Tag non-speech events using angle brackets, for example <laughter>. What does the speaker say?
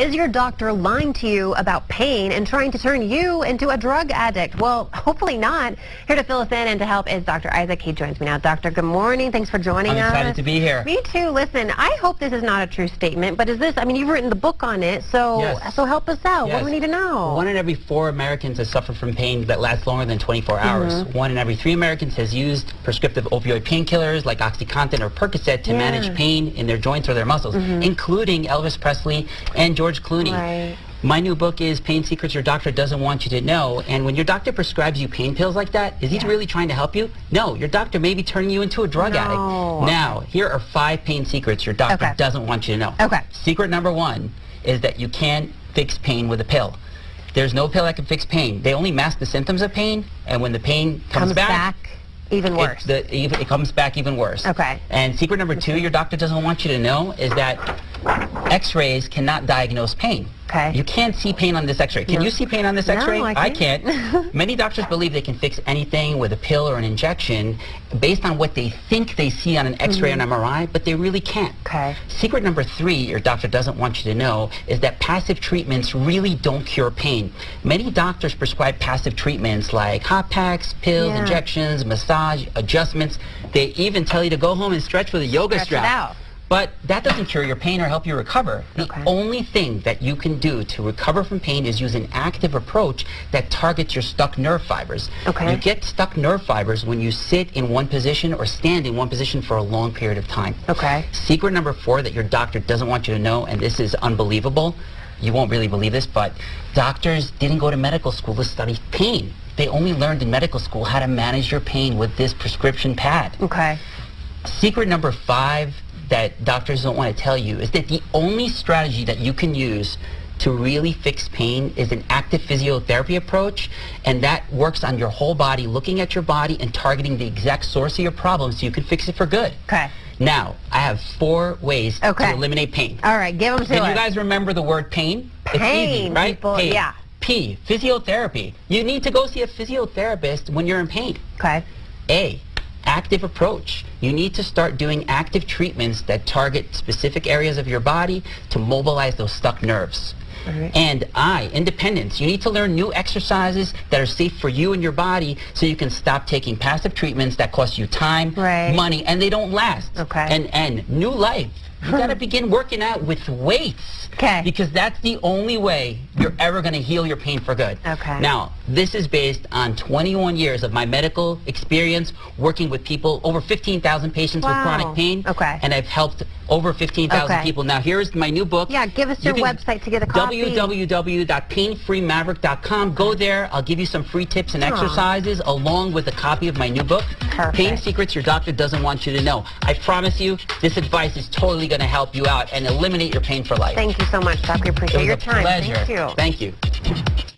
Is your doctor lying to you about pain and trying to turn you into a drug addict? Well, <laughs> hopefully not. Here to fill us in and to help is Dr. Isaac. He joins me now. Doctor, good morning. Thanks for joining I'm us. excited to be here. Me too. Listen, I hope this is not a true statement, but is this, I mean, you've written the book on it, so Yes. so help us out. What do we need to know? One in every four Americans has suffered from pain that lasts longer than 24 hours. Mm-hmm. One in every three Americans has used prescriptive opioid painkillers like OxyContin or Percocet to Yeah. manage pain in their joints or their muscles, including Elvis Presley and George Clooney. Right. My new book is Pain Secrets Your Doctor Doesn't Want You to Know. And when your doctor prescribes you pain pills like that, is he Yeah. really trying to help you? No, your doctor may be turning you into a drug No. addict. Now, here are five pain secrets your doctor Okay. doesn't want you to know. Okay. Secret number one is that you can't fix pain with a pill. There's no pill that can fix pain. They only mask the symptoms of pain, and when the pain comes, Comes back, even it- worse. the- it comes back even worse. Okay. And secret number two, your doctor doesn't want you to know, is that X-rays cannot diagnose pain. Okay. You can't see pain on this X-ray. Can No. you see pain on this X-ray? No, I can't. I can't. <laughs> Many doctors believe they can fix anything with a pill or an injection based on what they think they see on an X-ray and mm-hmm. MRI, but they really can't. Okay. Secret number three your doctor doesn't want you to know is that passive treatments really don't cure pain. Many doctors prescribe passive treatments like hot packs, pills, Yeah. injections, massage, adjustments. They even tell you to go home and stretch with a yoga Stretch it strap. out. But that doesn't cure your pain or help you recover. The Okay. only thing that you can do to recover from pain is use an active approach that targets your stuck nerve fibers. Okay. You get stuck nerve fibers when you sit in one position or stand in one position for a long period of time. Okay. Secret number four that your doctor doesn't want you to know, and this is unbelievable, you won't really believe this, but doctors didn't go to medical school to study pain. They only learned in medical school how to manage your pain with this prescription pad. Okay. Secret number five that doctors don't want to tell you is that the only strategy that you can use to really fix pain is an active physiotherapy approach, and that works on your whole body, looking at your body and targeting the exact source of your problem so you can fix it for good. Okay. Now, I have four ways Okay. to eliminate pain. All right, give them to Can us. you guys remember the word pain? it's easy, Pain, right? people- pain. yeah. P, physiotherapy. You need to go see a physiotherapist when you're in pain. okay. A, active approach. You need to start doing active treatments that target specific areas of your body to mobilize those stuck nerves. Alright. And I, independence. You need to learn new exercises that are safe for you and your body so you can stop taking passive treatments that cost you time, Right. money, and they don't last. Okay. And and new life. You got to hmm. begin working out with weights. 'Kay. Because that's the only way you're ever going to heal your pain for good. Okay. Now, this is based on 21 years of my medical experience working with people, over 15,000 patients Wow. with chronic pain. Okay. And I've helped over 15,000 Okay. people. Now, here's my new book. Yeah, give us You your website to get a copy. www.painfreemaverick.com. Go there. I'll give you some free tips and Aw. exercises along with a copy of my new book, Perfect. Pain Secrets Your Doctor Doesn't Want You to Know. I promise you, this advice is totally going to help you out and eliminate your pain for life. Thank you so much, Doc. We it appreciate was your a time. pleasure. Thank you. Thank you.